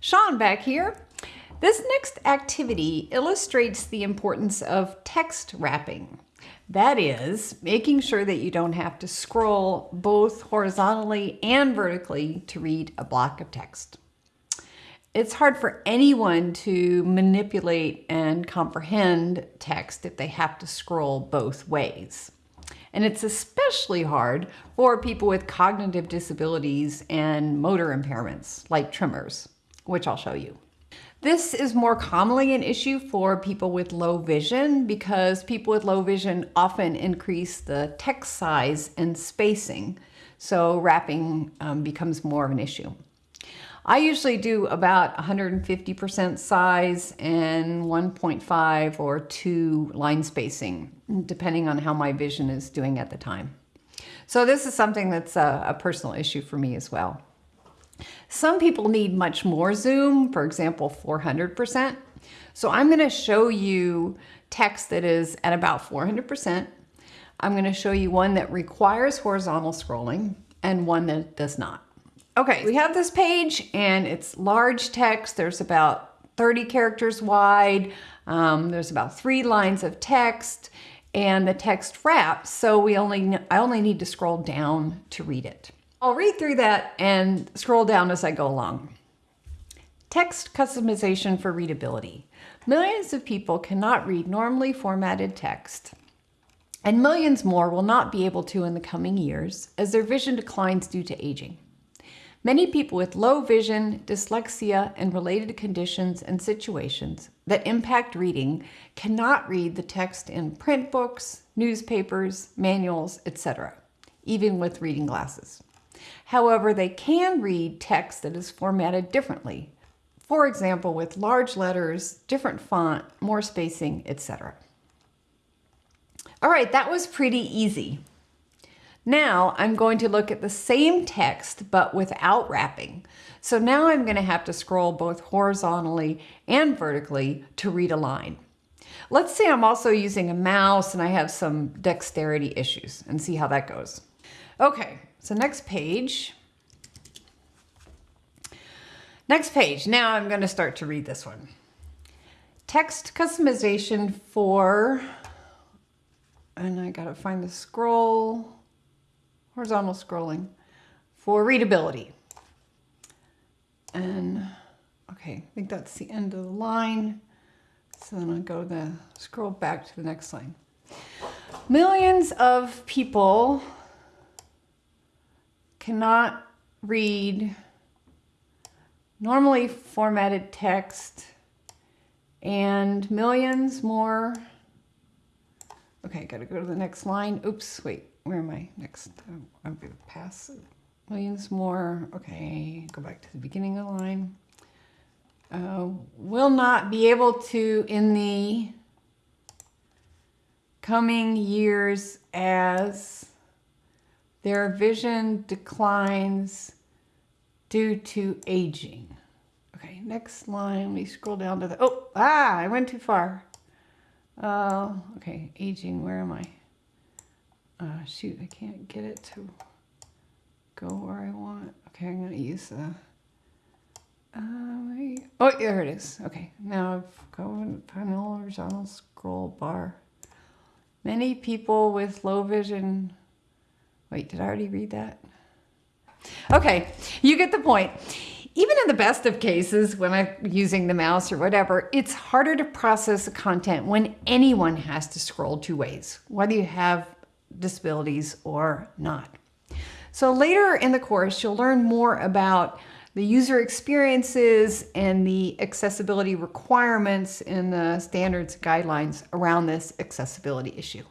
Sean back here. This next activity illustrates the importance of text wrapping. That is, making sure that you don't have to scroll both horizontally and vertically to read a block of text. It's hard for anyone to manipulate and comprehend text if they have to scroll both ways. And it's especially hard for people with cognitive disabilities and motor impairments like tremors, which I'll show you. This is more commonly an issue for people with low vision because people with low vision often increase the text size and spacing. So wrapping um, becomes more of an issue. I usually do about 150% size and 1.5 or 2 line spacing, depending on how my vision is doing at the time. So this is something that's a, a personal issue for me as well. Some people need much more zoom, for example, 400%. So I'm going to show you text that is at about 400%. I'm going to show you one that requires horizontal scrolling and one that does not. Okay, we have this page and it's large text. There's about 30 characters wide. Um, there's about three lines of text and the text wraps. So we only I only need to scroll down to read it. I'll read through that and scroll down as I go along. Text customization for readability. Millions of people cannot read normally formatted text, and millions more will not be able to in the coming years as their vision declines due to aging. Many people with low vision, dyslexia, and related conditions and situations that impact reading cannot read the text in print books, newspapers, manuals, etc., even with reading glasses. However, they can read text that is formatted differently, for example, with large letters, different font, more spacing, etc. All right, that was pretty easy. Now I'm going to look at the same text, but without wrapping. So now I'm gonna have to scroll both horizontally and vertically to read a line. Let's say I'm also using a mouse and I have some dexterity issues and see how that goes. Okay, so next page. Next page, now I'm gonna start to read this one. Text customization for, and I gotta find the scroll horizontal scrolling for readability. And okay, I think that's the end of the line. So then I'll go the scroll back to the next line. Millions of people cannot read normally formatted text and millions more. Okay, gotta go to the next line. Oops, wait where am I next? Oh, I'm to pass millions more. Okay, go back to the beginning of the line. Uh, will not be able to in the coming years as their vision declines due to aging. Okay, next line, we scroll down to the, oh, ah, I went too far. Uh, okay, aging, where am I? uh, shoot, I can't get it to go where I want. Okay, I'm going to use the, uh, oh, there it is. Okay, now I've going panel horizontal scroll bar. Many people with low vision, wait, did I already read that? Okay, you get the point. Even in the best of cases, when I'm using the mouse or whatever, it's harder to process the content when anyone has to scroll two ways, whether you have disabilities or not. So later in the course, you'll learn more about the user experiences and the accessibility requirements and the standards guidelines around this accessibility issue.